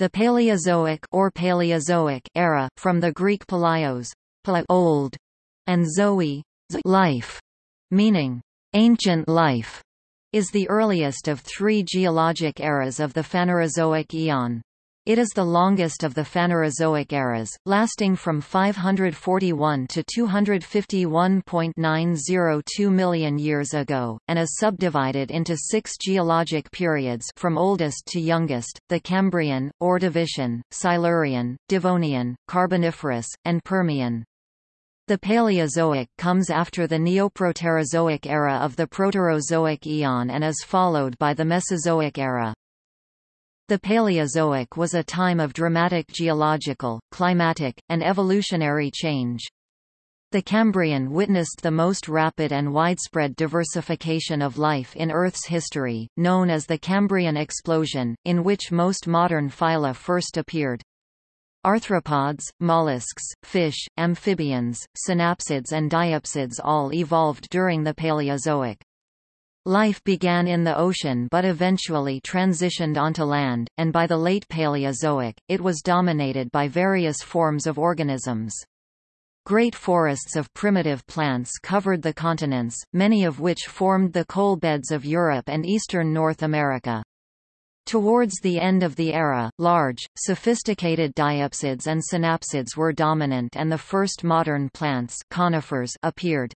The Paleozoic or Paleozoic era, from the Greek palaios, old, and zoe, life, meaning ancient life, is the earliest of three geologic eras of the Phanerozoic eon. It is the longest of the Phanerozoic eras, lasting from 541 to 251.902 million years ago, and is subdivided into six geologic periods from oldest to youngest, the Cambrian, Ordovician, Silurian, Devonian, Carboniferous, and Permian. The Paleozoic comes after the Neoproterozoic era of the Proterozoic eon and is followed by the Mesozoic era. The Paleozoic was a time of dramatic geological, climatic, and evolutionary change. The Cambrian witnessed the most rapid and widespread diversification of life in Earth's history, known as the Cambrian explosion, in which most modern phyla first appeared. Arthropods, mollusks, fish, amphibians, synapsids and diapsids all evolved during the Paleozoic. Life began in the ocean but eventually transitioned onto land, and by the late Paleozoic, it was dominated by various forms of organisms. Great forests of primitive plants covered the continents, many of which formed the coal beds of Europe and eastern North America. Towards the end of the era, large, sophisticated diapsids and synapsids were dominant and the first modern plants conifers appeared.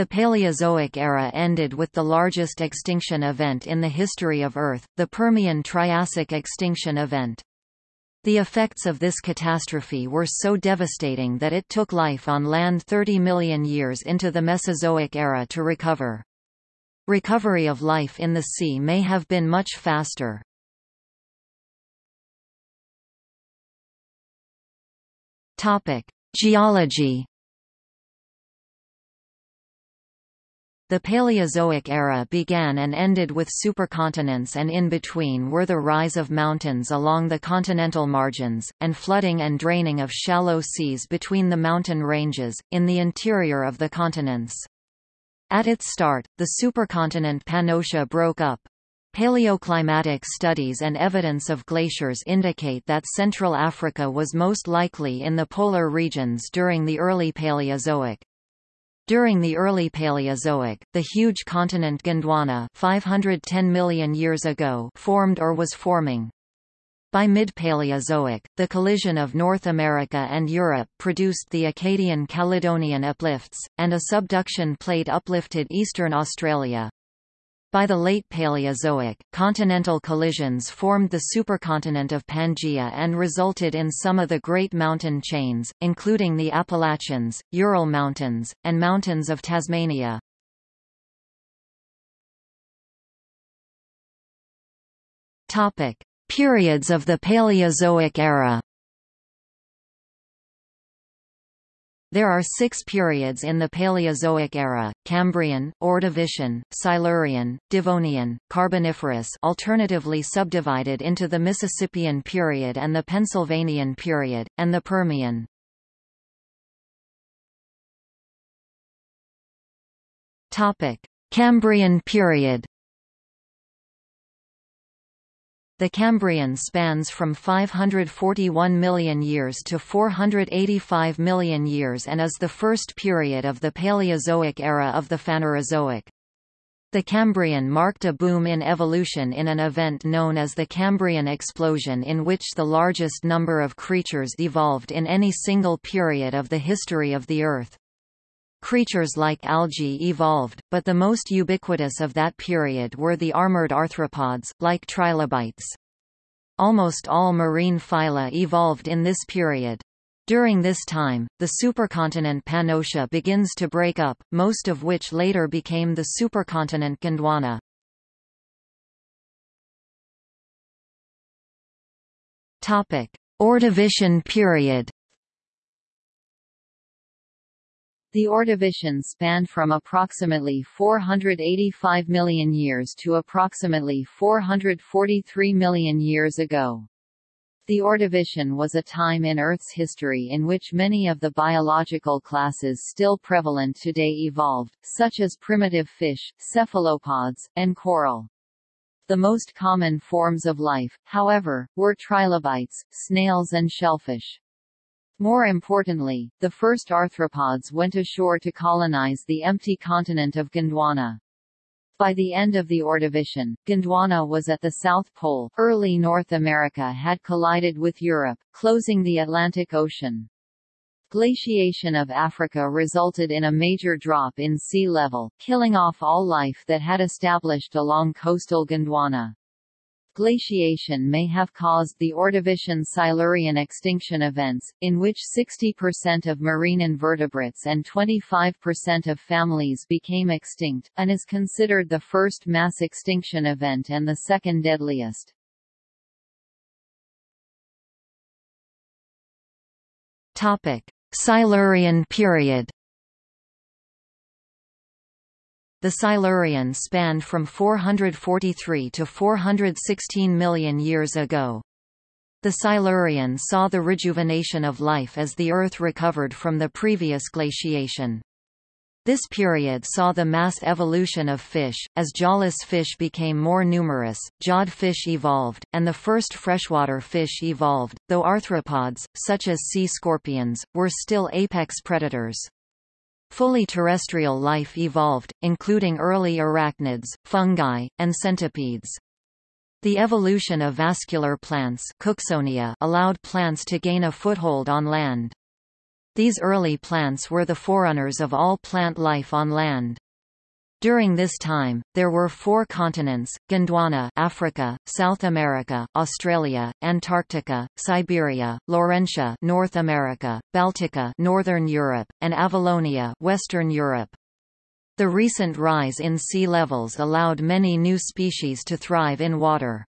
The Paleozoic era ended with the largest extinction event in the history of Earth, the Permian-Triassic extinction event. The effects of this catastrophe were so devastating that it took life on land 30 million years into the Mesozoic era to recover. Recovery of life in the sea may have been much faster. Geology The Paleozoic era began and ended with supercontinents and in between were the rise of mountains along the continental margins, and flooding and draining of shallow seas between the mountain ranges, in the interior of the continents. At its start, the supercontinent Pannotia broke up. Paleoclimatic studies and evidence of glaciers indicate that Central Africa was most likely in the polar regions during the early Paleozoic. During the early Paleozoic, the huge continent Gondwana 510 million years ago formed or was forming. By mid-Paleozoic, the collision of North America and Europe produced the Acadian-Caledonian uplifts, and a subduction plate uplifted eastern Australia. By the late Paleozoic, continental collisions formed the supercontinent of Pangaea and resulted in some of the great mountain chains, including the Appalachians, Ural Mountains, and mountains of Tasmania. Topic: Periods of the Paleozoic era There are six periods in the Paleozoic era, Cambrian, Ordovician, Silurian, Devonian, Carboniferous alternatively subdivided into the Mississippian period and the Pennsylvanian period, and the Permian. Cambrian period The Cambrian spans from 541 million years to 485 million years and is the first period of the Paleozoic era of the Phanerozoic. The Cambrian marked a boom in evolution in an event known as the Cambrian explosion in which the largest number of creatures evolved in any single period of the history of the Earth. Creatures like algae evolved, but the most ubiquitous of that period were the armored arthropods, like trilobites. Almost all marine phyla evolved in this period. During this time, the supercontinent Pannotia begins to break up, most of which later became the supercontinent Gondwana. Ordovician period The Ordovician spanned from approximately 485 million years to approximately 443 million years ago. The Ordovician was a time in Earth's history in which many of the biological classes still prevalent today evolved, such as primitive fish, cephalopods, and coral. The most common forms of life, however, were trilobites, snails and shellfish. More importantly, the first arthropods went ashore to colonize the empty continent of Gondwana. By the end of the Ordovician, Gondwana was at the South Pole. Early North America had collided with Europe, closing the Atlantic Ocean. Glaciation of Africa resulted in a major drop in sea level, killing off all life that had established along coastal Gondwana. Glaciation may have caused the Ordovician-Silurian extinction events, in which 60% of marine invertebrates and 25% of families became extinct, and is considered the first mass extinction event and the second deadliest. Silurian period The Silurian spanned from 443 to 416 million years ago. The Silurian saw the rejuvenation of life as the Earth recovered from the previous glaciation. This period saw the mass evolution of fish, as jawless fish became more numerous, jawed fish evolved, and the first freshwater fish evolved, though arthropods, such as sea scorpions, were still apex predators. Fully terrestrial life evolved, including early arachnids, fungi, and centipedes. The evolution of vascular plants Cooksonia allowed plants to gain a foothold on land. These early plants were the forerunners of all plant life on land. During this time, there were four continents, Gondwana Africa, South America, Australia, Antarctica, Siberia, Laurentia North America, Baltica Northern Europe, and Avalonia Western Europe. The recent rise in sea levels allowed many new species to thrive in water.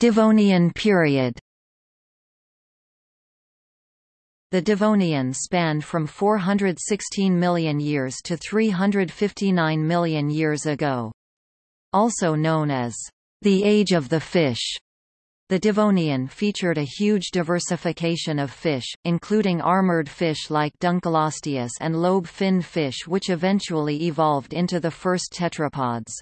Devonian period The Devonian spanned from 416 million years to 359 million years ago. Also known as the Age of the Fish, the Devonian featured a huge diversification of fish, including armored fish like Dunkleosteus and lobe-finned fish which eventually evolved into the first tetrapods.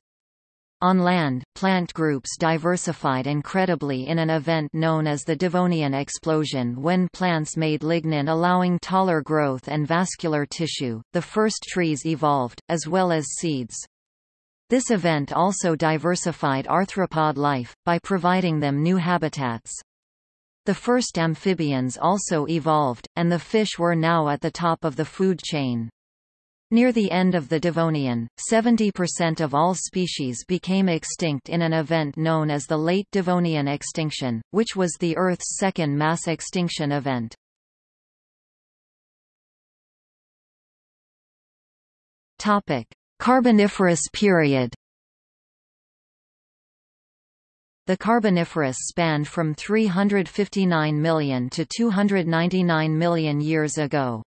On land, plant groups diversified incredibly in an event known as the Devonian explosion when plants made lignin allowing taller growth and vascular tissue. The first trees evolved, as well as seeds. This event also diversified arthropod life, by providing them new habitats. The first amphibians also evolved, and the fish were now at the top of the food chain. Near the end of the Devonian, 70% of all species became extinct in an event known as the Late Devonian extinction, which was the Earth's second mass extinction event. Carboniferous period The Carboniferous spanned from 359 million to 299 million years ago.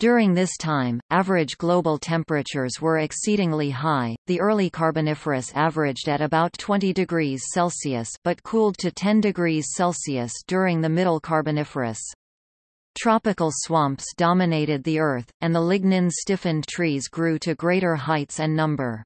During this time, average global temperatures were exceedingly high. The early Carboniferous averaged at about 20 degrees Celsius but cooled to 10 degrees Celsius during the Middle Carboniferous. Tropical swamps dominated the earth, and the lignin-stiffened trees grew to greater heights and number.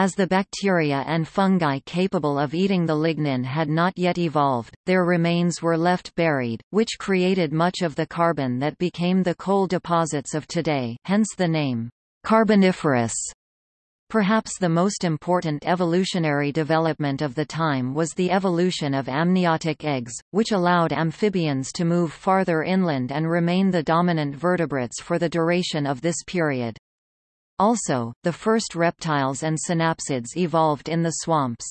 As the bacteria and fungi capable of eating the lignin had not yet evolved, their remains were left buried, which created much of the carbon that became the coal deposits of today hence the name, Carboniferous. Perhaps the most important evolutionary development of the time was the evolution of amniotic eggs, which allowed amphibians to move farther inland and remain the dominant vertebrates for the duration of this period. Also, the first reptiles and synapsids evolved in the swamps.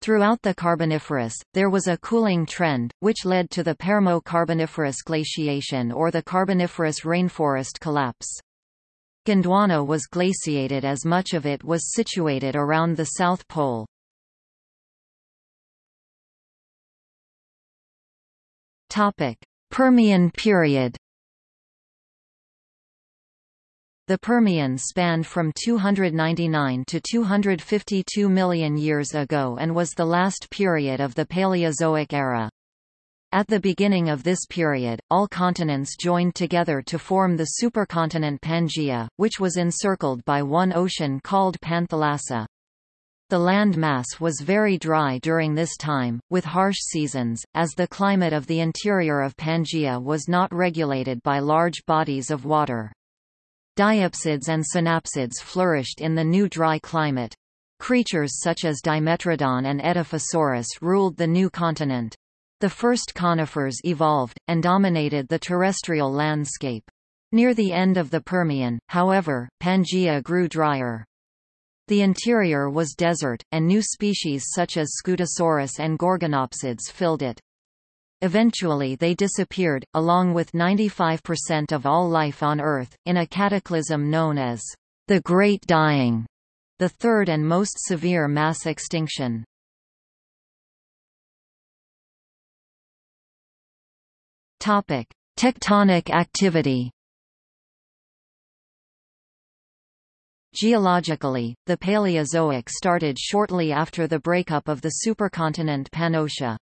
Throughout the Carboniferous, there was a cooling trend, which led to the Permo-Carboniferous glaciation or the Carboniferous rainforest collapse. Gondwana was glaciated as much of it was situated around the South Pole. Permian period the Permian spanned from 299 to 252 million years ago and was the last period of the Paleozoic era. At the beginning of this period, all continents joined together to form the supercontinent Pangaea, which was encircled by one ocean called Panthalassa. The land mass was very dry during this time, with harsh seasons, as the climate of the interior of Pangaea was not regulated by large bodies of water. Diapsids and synapsids flourished in the new dry climate. Creatures such as Dimetrodon and Edaphosaurus ruled the new continent. The first conifers evolved, and dominated the terrestrial landscape. Near the end of the Permian, however, Pangaea grew drier. The interior was desert, and new species such as Scutosaurus and Gorgonopsids filled it. Eventually they disappeared, along with 95% of all life on Earth, in a cataclysm known as the Great Dying, the third and most severe mass extinction. Topic: Tectonic activity. Geologically, the Paleozoic started shortly after the breakup of the supercontinent Pannotia.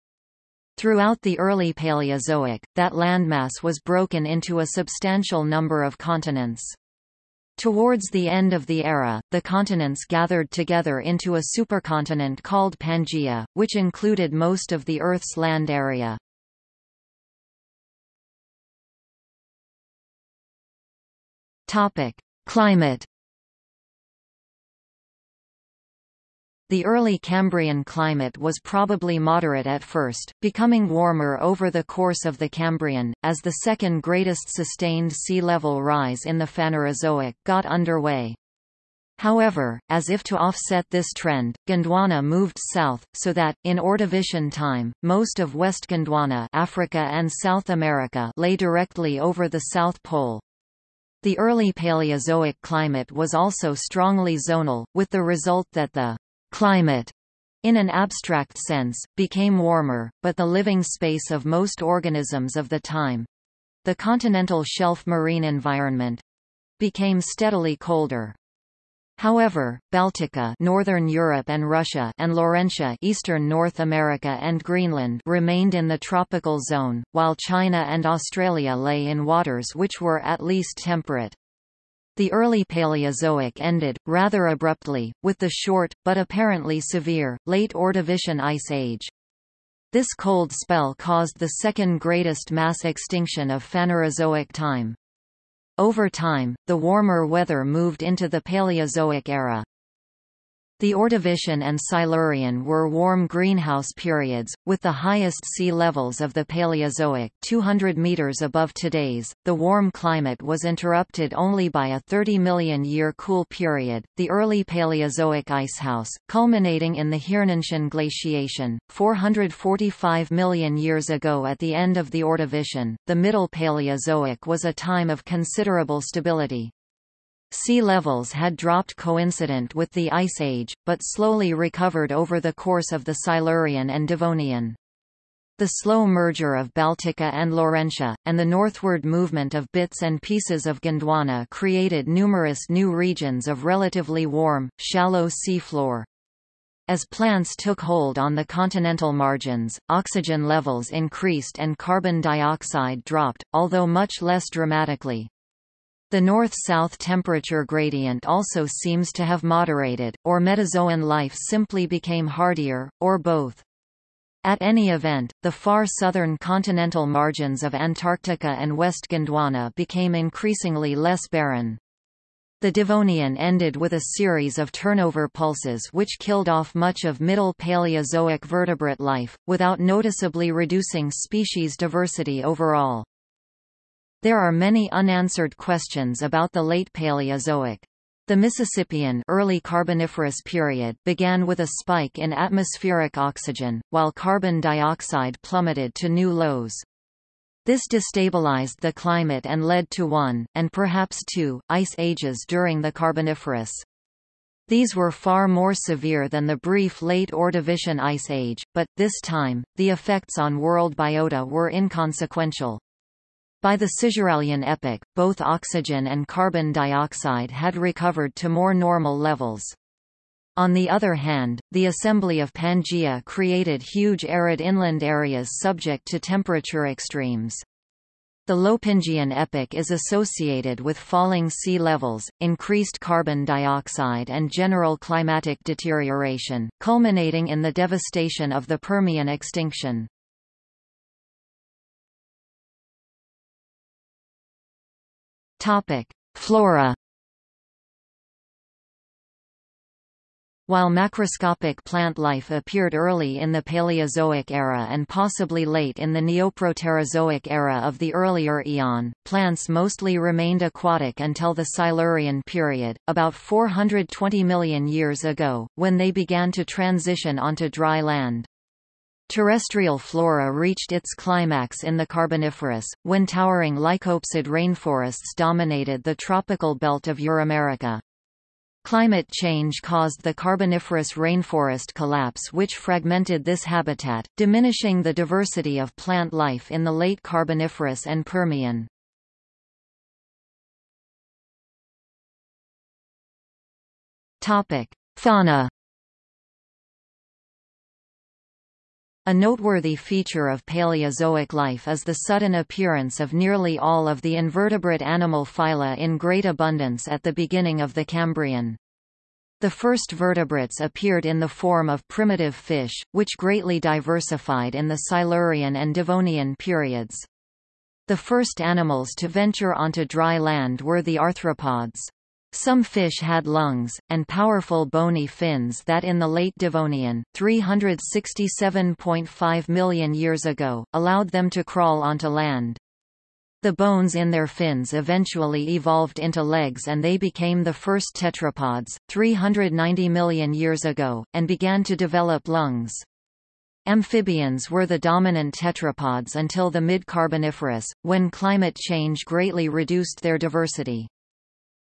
Throughout the early Paleozoic, that landmass was broken into a substantial number of continents. Towards the end of the era, the continents gathered together into a supercontinent called Pangaea, which included most of the Earth's land area. Climate. The early Cambrian climate was probably moderate at first, becoming warmer over the course of the Cambrian, as the second greatest sustained sea level rise in the Phanerozoic got underway. However, as if to offset this trend, Gondwana moved south, so that, in Ordovician time, most of West Gondwana Africa and South America lay directly over the South Pole. The early Paleozoic climate was also strongly zonal, with the result that the climate in an abstract sense, became warmer, but the living space of most organisms of the time—the continental shelf marine environment—became steadily colder. However, Baltica northern Europe and Russia and Laurentia eastern North America and Greenland remained in the tropical zone, while China and Australia lay in waters which were at least temperate. The early Paleozoic ended, rather abruptly, with the short, but apparently severe, late Ordovician Ice Age. This cold spell caused the second greatest mass extinction of Phanerozoic time. Over time, the warmer weather moved into the Paleozoic era. The Ordovician and Silurian were warm greenhouse periods, with the highest sea levels of the Paleozoic 200 meters above today's. The warm climate was interrupted only by a 30 million year cool period, the early Paleozoic icehouse, culminating in the Hirnantian glaciation, 445 million years ago at the end of the Ordovician. The Middle Paleozoic was a time of considerable stability. Sea levels had dropped coincident with the Ice Age, but slowly recovered over the course of the Silurian and Devonian. The slow merger of Baltica and Laurentia, and the northward movement of bits and pieces of Gondwana created numerous new regions of relatively warm, shallow seafloor. As plants took hold on the continental margins, oxygen levels increased and carbon dioxide dropped, although much less dramatically. The north-south temperature gradient also seems to have moderated, or Metazoan life simply became hardier, or both. At any event, the far southern continental margins of Antarctica and West Gondwana became increasingly less barren. The Devonian ended with a series of turnover pulses which killed off much of Middle Paleozoic vertebrate life, without noticeably reducing species diversity overall. There are many unanswered questions about the late Paleozoic. The Mississippian early Carboniferous period began with a spike in atmospheric oxygen, while carbon dioxide plummeted to new lows. This destabilized the climate and led to one, and perhaps two, ice ages during the Carboniferous. These were far more severe than the brief late Ordovician Ice Age, but, this time, the effects on world biota were inconsequential. By the Cisuralian epoch, both oxygen and carbon dioxide had recovered to more normal levels. On the other hand, the assembly of Pangaea created huge arid inland areas subject to temperature extremes. The Lopingian epoch is associated with falling sea levels, increased carbon dioxide and general climatic deterioration, culminating in the devastation of the Permian extinction. Flora While macroscopic plant life appeared early in the Paleozoic era and possibly late in the Neoproterozoic era of the earlier Eon, plants mostly remained aquatic until the Silurian period, about 420 million years ago, when they began to transition onto dry land. Terrestrial flora reached its climax in the Carboniferous, when towering lycopsid rainforests dominated the tropical belt of Euramerica. Climate change caused the Carboniferous rainforest collapse which fragmented this habitat, diminishing the diversity of plant life in the late Carboniferous and Permian. Fauna A noteworthy feature of Paleozoic life is the sudden appearance of nearly all of the invertebrate animal phyla in great abundance at the beginning of the Cambrian. The first vertebrates appeared in the form of primitive fish, which greatly diversified in the Silurian and Devonian periods. The first animals to venture onto dry land were the arthropods. Some fish had lungs, and powerful bony fins that in the late Devonian 367.5 million years ago, allowed them to crawl onto land. The bones in their fins eventually evolved into legs and they became the first tetrapods, 390 million years ago, and began to develop lungs. Amphibians were the dominant tetrapods until the mid-Carboniferous, when climate change greatly reduced their diversity.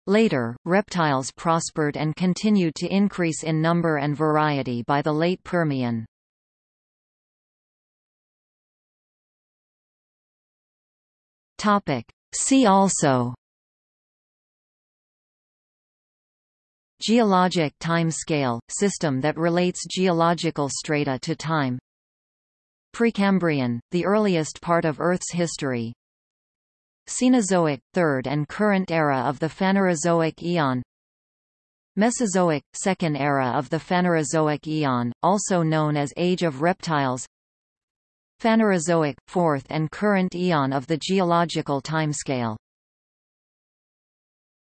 Later, reptiles prospered and continued to increase in number and variety by the late Permian. See also Geologic time scale – system that relates geological strata to time. Precambrian – the earliest part of Earth's history Cenozoic – third and current era of the Phanerozoic Eon Mesozoic – second era of the Phanerozoic Eon, also known as Age of Reptiles. Phanerozoic – fourth and current eon of the geological timescale